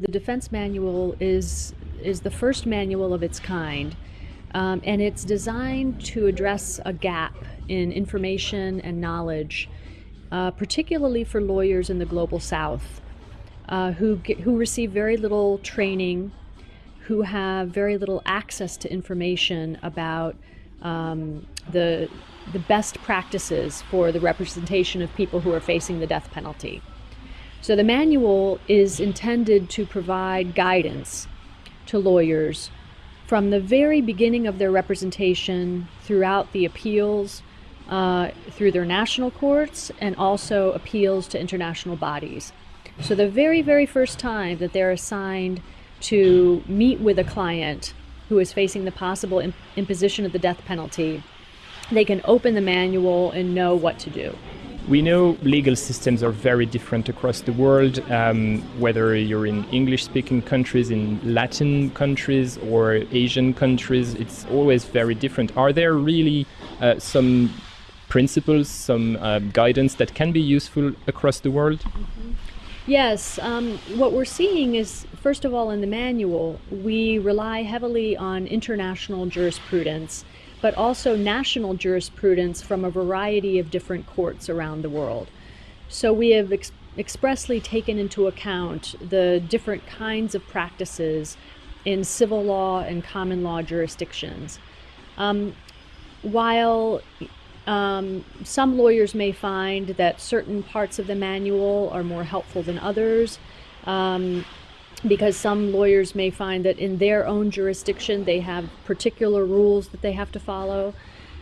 The defense manual is, is the first manual of its kind, um, and it's designed to address a gap in information and knowledge, uh, particularly for lawyers in the global south uh, who, get, who receive very little training, who have very little access to information about um, the, the best practices for the representation of people who are facing the death penalty. So the manual is intended to provide guidance to lawyers from the very beginning of their representation throughout the appeals uh, through their national courts and also appeals to international bodies. So the very, very first time that they're assigned to meet with a client who is facing the possible imposition of the death penalty, they can open the manual and know what to do. We know legal systems are very different across the world, um, whether you're in English speaking countries, in Latin countries, or Asian countries, it's always very different. Are there really uh, some principles, some uh, guidance that can be useful across the world? Mm -hmm. Yes, um, what we're seeing is, first of all, in the manual, we rely heavily on international jurisprudence, but also national jurisprudence from a variety of different courts around the world. So we have ex expressly taken into account the different kinds of practices in civil law and common law jurisdictions. Um, while um, some lawyers may find that certain parts of the manual are more helpful than others um, because some lawyers may find that in their own jurisdiction they have particular rules that they have to follow.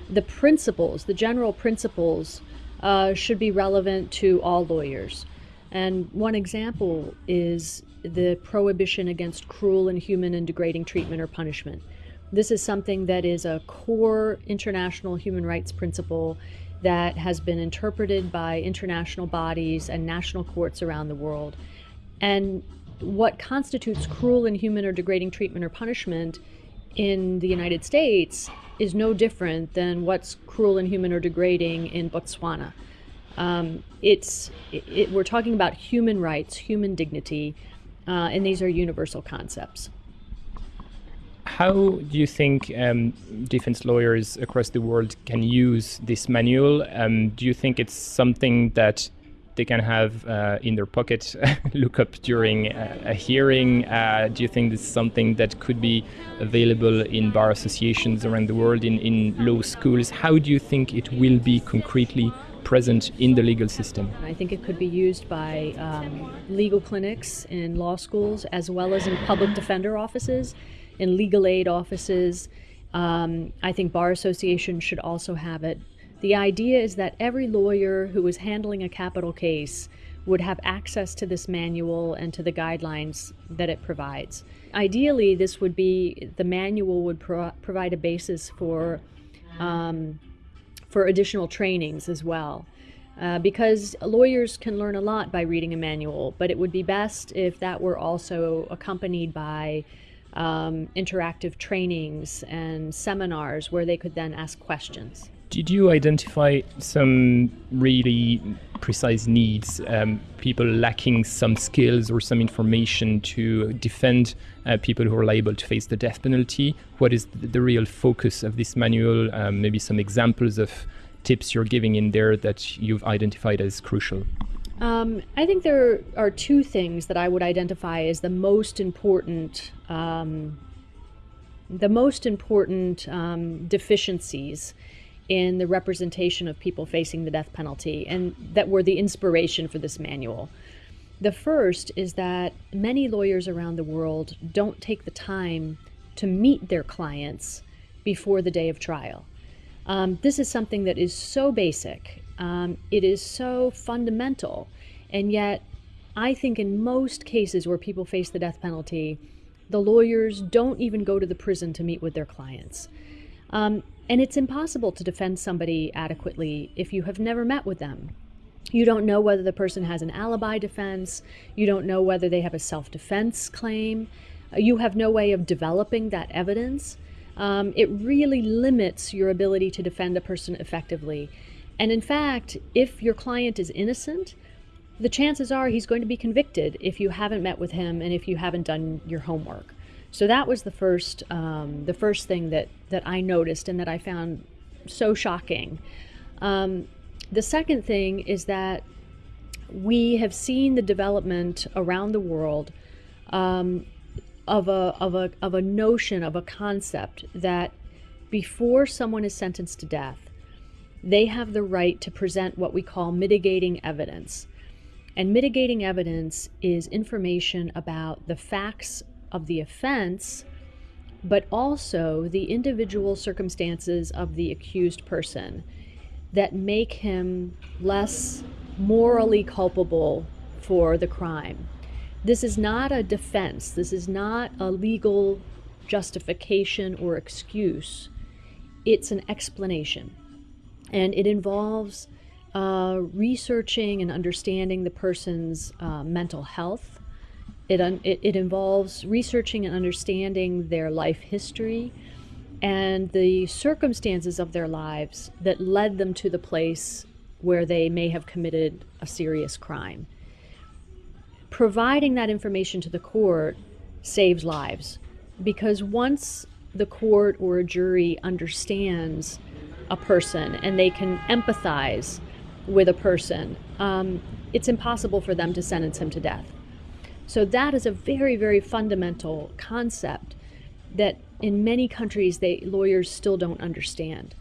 The principles, the general principles, uh, should be relevant to all lawyers. And one example is the prohibition against cruel, inhuman, and degrading treatment or punishment. This is something that is a core international human rights principle that has been interpreted by international bodies and national courts around the world. And what constitutes cruel, inhuman, or degrading treatment or punishment in the United States is no different than what's cruel, inhuman, or degrading in Botswana. Um, it's it, it, we're talking about human rights, human dignity, uh, and these are universal concepts. How do you think um, defense lawyers across the world can use this manual? Um, do you think it's something that they can have uh, in their pocket, look up during a, a hearing? Uh, do you think this is something that could be available in bar associations around the world, in, in law schools? How do you think it will be concretely present in the legal system? I think it could be used by um, legal clinics in law schools as well as in public defender offices in legal aid offices. Um, I think Bar associations should also have it. The idea is that every lawyer who is handling a capital case would have access to this manual and to the guidelines that it provides. Ideally, this would be, the manual would pro provide a basis for, um, for additional trainings as well. Uh, because lawyers can learn a lot by reading a manual, but it would be best if that were also accompanied by um, interactive trainings and seminars where they could then ask questions. Did you identify some really precise needs, um, people lacking some skills or some information to defend uh, people who are liable to face the death penalty? What is the, real focus of this manual? Um, maybe some examples of tips you're giving in there that you've identified as crucial? Um, I think there are two things that I would identify as the most important, um, the most important um, deficiencies in the representation of people facing the death penalty, and that were the inspiration for this manual. The first is that many lawyers around the world don't take the time to meet their clients before the day of trial. Um, this is something that is so basic. Um, it is so fundamental. And yet, I think in most cases where people face the death penalty, the lawyers don't even go to the prison to meet with their clients. Um, and it's impossible to defend somebody adequately if you have never met with them. You don't know whether the person has an alibi defense. You don't know whether they have a self-defense claim. You have no way of developing that evidence um, it really limits your ability to defend a person effectively. And in fact, if your client is innocent, the chances are he's going to be convicted if you haven't met with him and if you haven't done your homework. So that was the first um, the first thing that that I noticed and that I found so shocking. Um, the second thing is that we have seen the development around the world um, of a of a of a notion of a concept that before someone is sentenced to death, they have the right to present what we call mitigating evidence. And mitigating evidence is information about the facts of the offense, but also the individual circumstances of the accused person that make him less morally culpable for the crime. This is not a defense, this is not a legal justification or excuse. It's an explanation. And it involves uh, researching and understanding the person's uh, mental health. It, un- it, it involves researching and understanding their life history and the circumstances of their lives that led them to the place where they may have committed a serious crime. Providing that information to the court saves lives because once the court or a jury understands a person and they can empathize with a person, um, it's impossible for them to sentence him to death. So that is a very, very fundamental concept that in many countries they lawyers still don't understand.